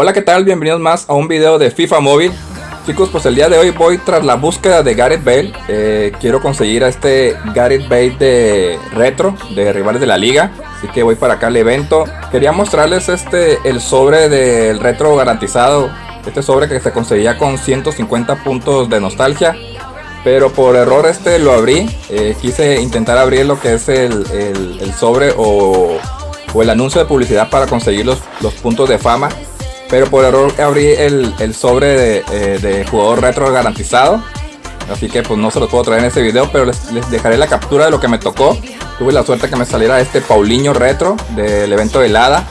Hola, ¿qué tal? Bienvenidos más a un video de FIFA Móvil. Chicos, pues el día de hoy voy tras la búsqueda de Gareth Bale. Eh, quiero conseguir a este Gareth Bale de retro, de rivales de la liga. Así que voy para acá al evento. Quería mostrarles este, el sobre del retro garantizado. Este sobre que se conseguía con 150 puntos de nostalgia. Pero por error este lo abrí. Eh, quise intentar abrir lo que es el, sobre o, el anuncio de publicidad para conseguir los, los puntos de fama. Pero por error abrí el, sobre eh, de, jugador retro garantizado. Así que pues no se los puedo traer en este video, pero les, dejaré la captura de lo que me tocó. Tuve la suerte que me saliera este Paulinho retro del evento de helada.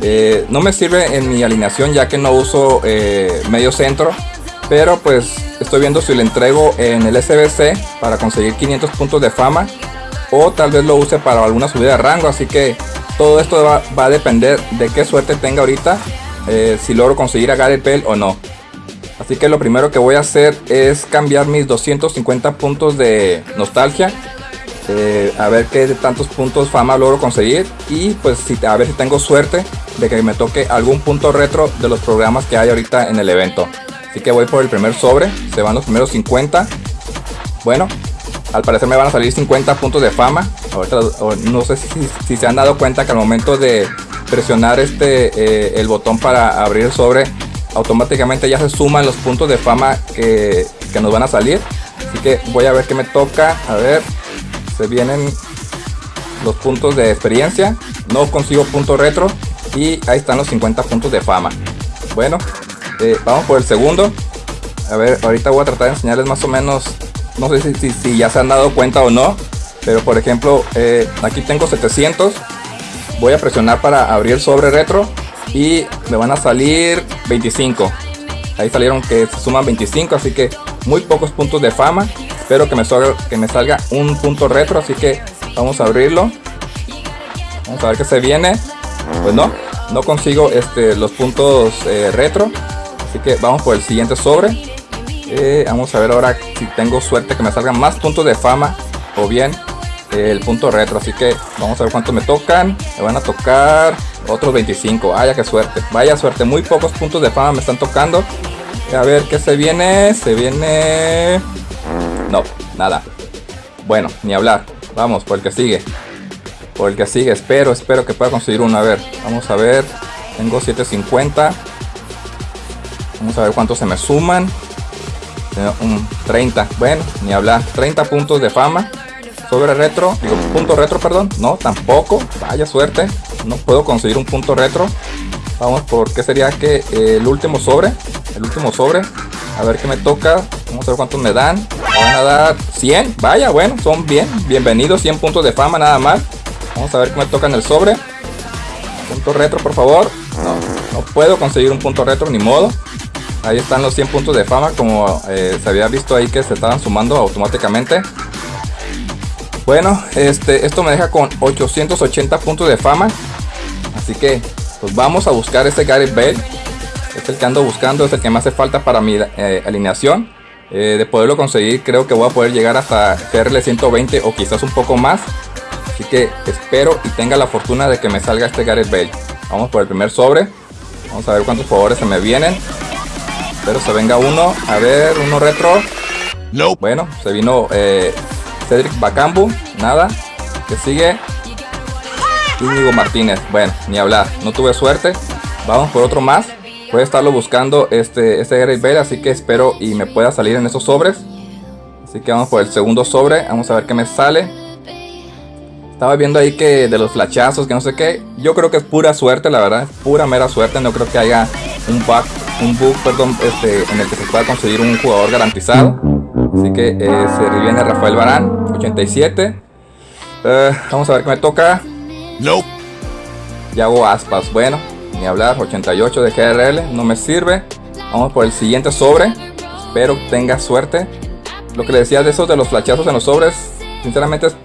Eh, no me sirve en mi alineación ya que no uso eh, medio centro. Pero pues estoy viendo si le entrego en el SBC para conseguir 500 puntos de fama. O tal vez lo use para alguna subida de rango. Así que todo esto va, va a depender de qué suerte tenga ahorita eh, si logro conseguir a Gareth Bale o no. Así que lo primero que voy a hacer es cambiar mis 250 puntos de nostalgia. Eh, a ver qué tantos puntos fama logro conseguir. Y pues si, a ver si tengo suerte de que me toque algún punto retro de los programas que hay ahorita en el evento. Así que voy por el primer sobre. Se van los primeros 50. Bueno, al parecer me van a salir 50 puntos de fama. Ahorita, no sé si se han dado cuenta que al momento de presionar este eh, el botón para abrir sobre automáticamente ya se suman los puntos de fama que, nos van a salir. Así que voy a ver qué me toca. A ver se vienen los puntos de experiencia. No consigo punto retro y ahí están los 50 puntos de fama. Bueno eh, vamos por el segundo. A ver ahorita voy a tratar de enseñarles más o menos no sé si, si, ya se han dado cuenta o no pero por ejemplo eh, aquí tengo 700 voy a presionar para abrir sobre retro y me van a salir 25 ahí salieron que se suman 25 así que muy pocos puntos de fama. Espero que me salga, que me salga un punto retro así que vamos a abrirlo. Vamos a ver qué se viene. Pues no no consigo este los puntos eh, retro. Así que vamos por el siguiente sobre. Eh, vamos a ver ahora si tengo suerte que me salgan más puntos de fama o bien el punto retro. Así que vamos a ver cuánto me tocan. Me van a tocar otros 25. Vaya que suerte. Vaya suerte. Muy pocos puntos de fama me están tocando. A ver qué se viene. Se viene... No, nada. Bueno, ni hablar. Vamos, por el que sigue. Por el que sigue. Espero, espero que pueda conseguir uno. A ver, vamos a ver. Tengo 750. Vamos a ver cuántos se me suman. Un 30. Bueno, ni hablar. 30 puntos de fama sobre retro, digo punto retro, perdón, no, tampoco, vaya suerte, no puedo conseguir un punto retro. Vamos por qué sería que el último sobre, el último sobre, a ver qué me toca, vamos a ver cuántos me dan. Van a dar 100, vaya, bueno, son bien, bienvenidos, 100 puntos de fama nada más. Vamos a ver qué me toca en el sobre. Punto retro, por favor. No, no puedo conseguir un punto retro, ni modo. Ahí están los 100 puntos de fama, como eh, se había visto ahí que se estaban sumando automáticamente. Bueno, este, esto me deja con 880 puntos de fama. Así que, pues vamos a buscar este Gareth Bale. Es el que ando buscando, es el que me hace falta para mi eh, alineación. Eh, de poderlo conseguir, creo que voy a poder llegar hasta CRL 120 o quizás un poco más. Así que espero y tenga la fortuna de que me salga este Gareth Bale. Vamos por el primer sobre. Vamos a ver cuántos favores se me vienen. Espero se venga uno. A ver, uno retro. No. Bueno, se vino eh, Cedric Bacambu, nada. Que sigue. Íñigo Martínez, bueno, ni hablar, no tuve suerte. Vamos por otro más. Voy a estarlo buscando este, este Gareth Bale, así que espero y me pueda salir en esos sobres. Así que vamos por el segundo sobre, vamos a ver qué me sale. Estaba viendo ahí que de los flachazos, que no sé qué. Yo creo que es pura suerte, la verdad. pura mera suerte. No creo que haya un bug, un bug perdón, este, en el que se pueda conseguir un jugador garantizado. Así que eh, se viene Rafael Barán, 87. Eh, vamos a ver qué me toca. No. hago Aspas, bueno, ni hablar, 88 de GRL, no me sirve. Vamos por el siguiente sobre. Espero que tenga suerte. Lo que le decía de esos de los flachazos en los sobres, sinceramente es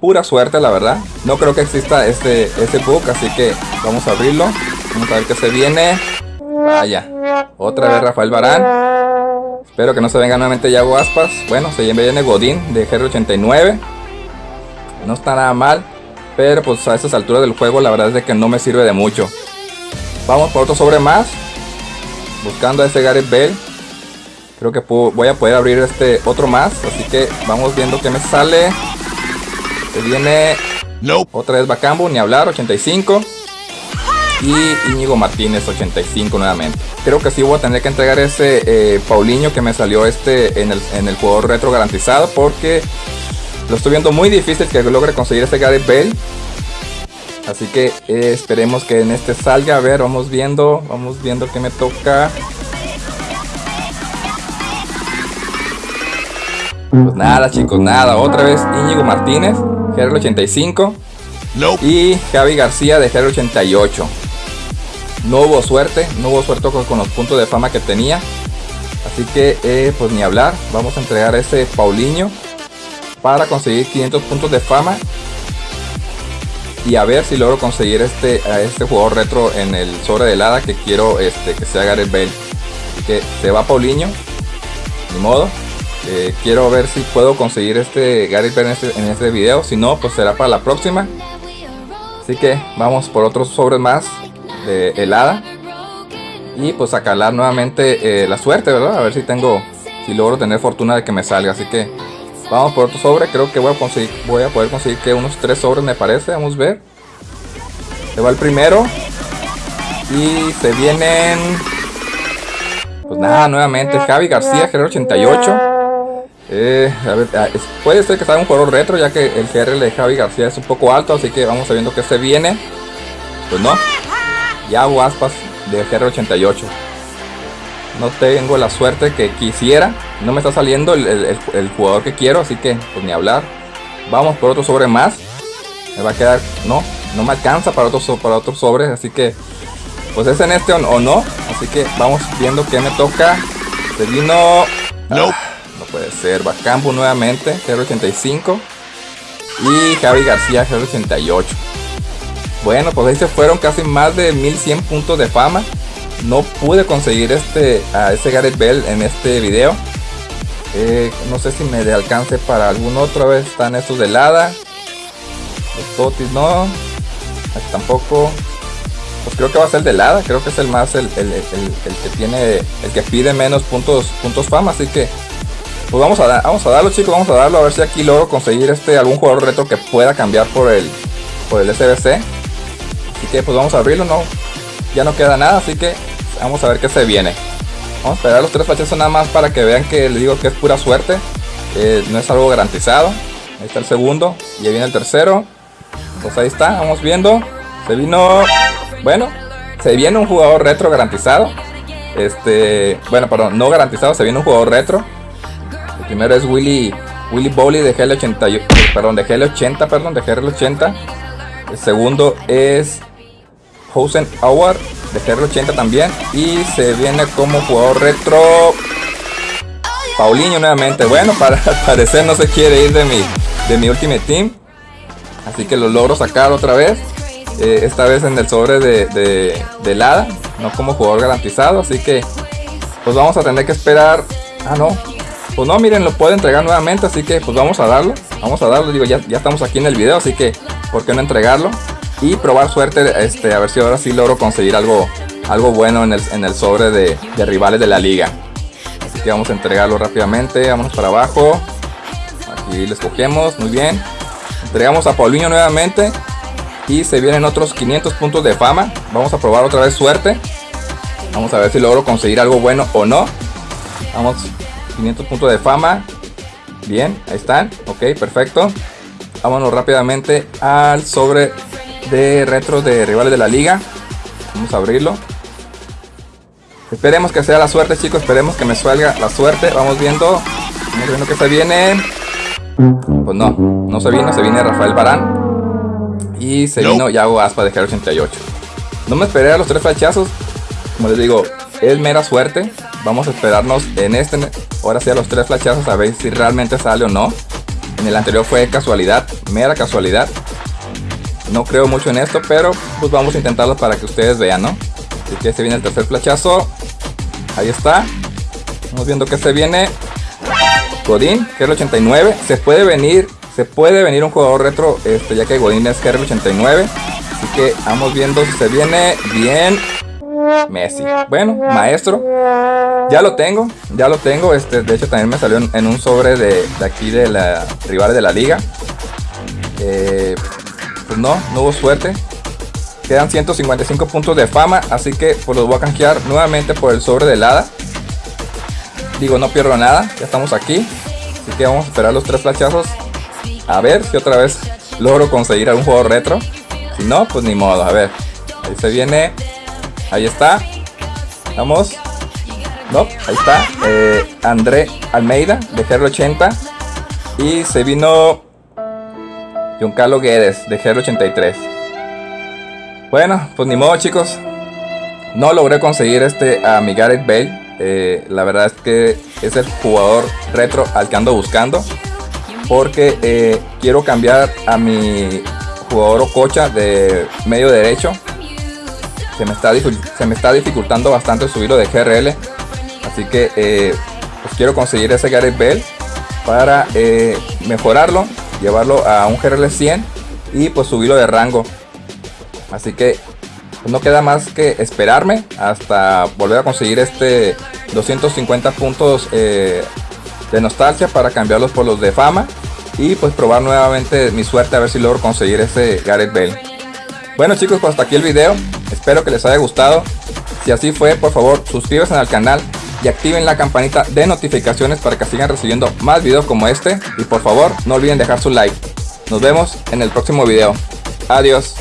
pura suerte, la verdad. No creo que exista este, este bug, así que vamos a abrirlo. Vamos a ver qué se viene. Vaya, otra vez Rafael Barán. Espero que no se venga nuevamente Yago Aspas. Bueno, se viene Godín de GR89. No está nada mal. Pero pues a estas alturas del juego la verdad es de que no me sirve de mucho. Vamos por otro sobre más. buscando a ese Gareth Bell. Creo que voy a poder abrir este otro más. Así que vamos viendo que me sale. Se viene otra vez Bacambo, ni hablar, 85. Y Íñigo Martínez, 85 nuevamente. Creo que sí voy a tener que entregar ese eh, Paulinho que me salió este en el, en el jugador retro garantizado. Porque lo estoy viendo muy difícil que logre conseguir ese Gareth Bale. Así que eh, esperemos que en este salga. A ver, vamos viendo. Vamos viendo que me toca. Pues nada, chicos, nada. Otra vez Íñigo Martínez, GR85. Y Javi García de GR88. No hubo suerte, no hubo suerte con, los puntos de fama que tenía. Así que, eh, pues ni hablar. Vamos a entregar ese Paulinho para conseguir 500 puntos de fama y a ver si logro conseguir este a este jugador retro en el sobre de helada que quiero este que sea Gareth Bale así que se va Paulinho ni modo eh, quiero ver si puedo conseguir este Gareth Bale en este, en este video si no pues será para la próxima así que vamos por otros sobres más de helada y pues a calar nuevamente eh, la suerte verdad a ver si tengo si logro tener fortuna de que me salga así que Vamos por otro sobre, creo que voy a conseguir, voy a poder conseguir que unos tres sobres me parece, vamos a ver. Se va el primero. Y se vienen... Pues nada, nuevamente Javi García, GR88. Eh, a ver, ah, puede ser que sea un jugador retro, ya que el GR de Javi García es un poco alto, así que vamos a viendo que se viene. Pues no, ya hago aspas de GR88 no tengo la suerte que quisiera. No me está saliendo el, jugador que quiero, así que pues ni hablar. Vamos por otro sobre más. Me va a quedar, no, no me alcanza para otros para otros sobres, así que pues es en este o, no. Así que vamos viendo que me toca. Se vino, no, ah, no puede ser. Bacambo nuevamente, 085 y Javi García, 088 Bueno, pues ahí se fueron casi más de 1100 puntos de fama no pude conseguir este a ese Gareth Bell en este video. Eh, no sé si me alcance para algún otro. vez están estos de helada. Los totis no. tampoco. Pues creo que va a ser el de helada. Creo que es el más el, que tiene. El que pide menos puntos, puntos fama. Así que. Pues vamos a, vamos a darlo chicos. Vamos a darlo. A ver si aquí logro conseguir este algún jugador retro que pueda cambiar por el. Por el SBC. Así que pues vamos a abrirlo. No. Ya no queda nada. Así que Vamos a ver qué se viene. Vamos a esperar los tres flachazos nada más para que vean que les digo que es pura suerte. no es algo garantizado. Ahí está el segundo. Y ahí viene el tercero. Pues ahí está, vamos viendo. Se vino... Bueno, se viene un jugador retro garantizado. Este... Bueno, perdón, no garantizado, se viene un jugador retro. El primero es Willy... Willy Bowley de GL80, perdón, de GL80, perdón, de GL80. El segundo es Hosen Howard de GR80 también. Y se viene como jugador retro Paulinho nuevamente. Bueno, para parecer no se quiere ir de mi, de mi Ultimate Team. Así que lo logro sacar otra vez. Eh, esta vez en el sobre de, de, de Lada. No como jugador garantizado. Así que pues vamos a tener que esperar. Ah, no. Pues no, miren, lo puedo entregar nuevamente. Así que pues vamos a darlo. Vamos a darlo. Digo, ya, ya estamos aquí en el video. Así que, ¿por qué no entregarlo? Y probar suerte este, a ver si ahora sí logro conseguir algo, algo bueno en el, en el sobre de, rivales de la liga. Así que vamos a entregarlo rápidamente, vamos para abajo. Aquí les cogemos, muy bien. Entregamos a Paulinho nuevamente y se vienen otros 500 puntos de fama. Vamos a probar otra vez suerte. Vamos a ver si logro conseguir algo bueno o no. Vamos, 500 puntos de fama. Bien, ahí están. Ok, perfecto. Vámonos rápidamente al sobre de retro de rivales de la liga. Vamos a abrirlo. Esperemos que sea la suerte, chicos. Esperemos que me salga la suerte. Vamos viendo. Vamos viendo que se viene. Pues no, no se vino. Se viene Rafael Barán. Y se vino Yago Aspa de G88. No me esperé a los tres flechazos. Como les digo, es mera suerte. Vamos a esperarnos en este. Ahora sí a los tres flechazos a ver si realmente sale o no. En el anterior fue casualidad, mera casualidad. No creo mucho en esto, pero pues vamos a intentarlo para que ustedes vean, ¿no? Así que se viene el tercer flachazo. Ahí está. Vamos viendo que se viene. Godín, que es el 89. Se puede venir, se puede venir un jugador retro, este, ya que Godín es que 89 Así que vamos viendo si se viene bien. Messi. Bueno, maestro. Ya lo tengo, ya lo tengo. Este, de hecho, también me salió en, un sobre de, aquí de la rivales de la liga. Eh, pues no, no hubo suerte. Quedan 155 puntos de fama, así que pues los voy a canjear nuevamente por el sobre de helada. Digo, no pierdo nada, ya estamos aquí. Así que vamos a esperar los tres flashazos. A ver si otra vez logro conseguir algún juego retro. Si no, pues ni modo, a ver. Ahí se viene. Ahí está. Vamos. No, ahí está. Eh, André Almeida de GR80. Y se vino Giancarlo Guedes de GR83. Bueno, pues ni modo chicos. No logré conseguir este a mi Gareth Bale. Eh, la verdad es que es el jugador retro al que ando buscando. Porque eh, quiero cambiar a mi jugador Ococha de medio derecho. Se me, está, se me está dificultando bastante subirlo de GRL. Así que eh, pues quiero conseguir ese Gareth Bell para mejorarlo, llevarlo a un GRL 100 y pues subirlo de rango. Así que no queda más que esperarme hasta volver a conseguir este 250 puntos eh, de nostalgia para cambiarlos por los de fama y pues probar nuevamente mi suerte a ver si logro conseguir ese Gareth Bale. Bueno chicos, pues hasta aquí el video, espero que les haya gustado. Si así fue, por favor suscríbanse al canal y activen la campanita de notificaciones para que sigan recibiendo más videos como este. Y por favor, no olviden dejar su like. Nos vemos en el próximo video. Adiós.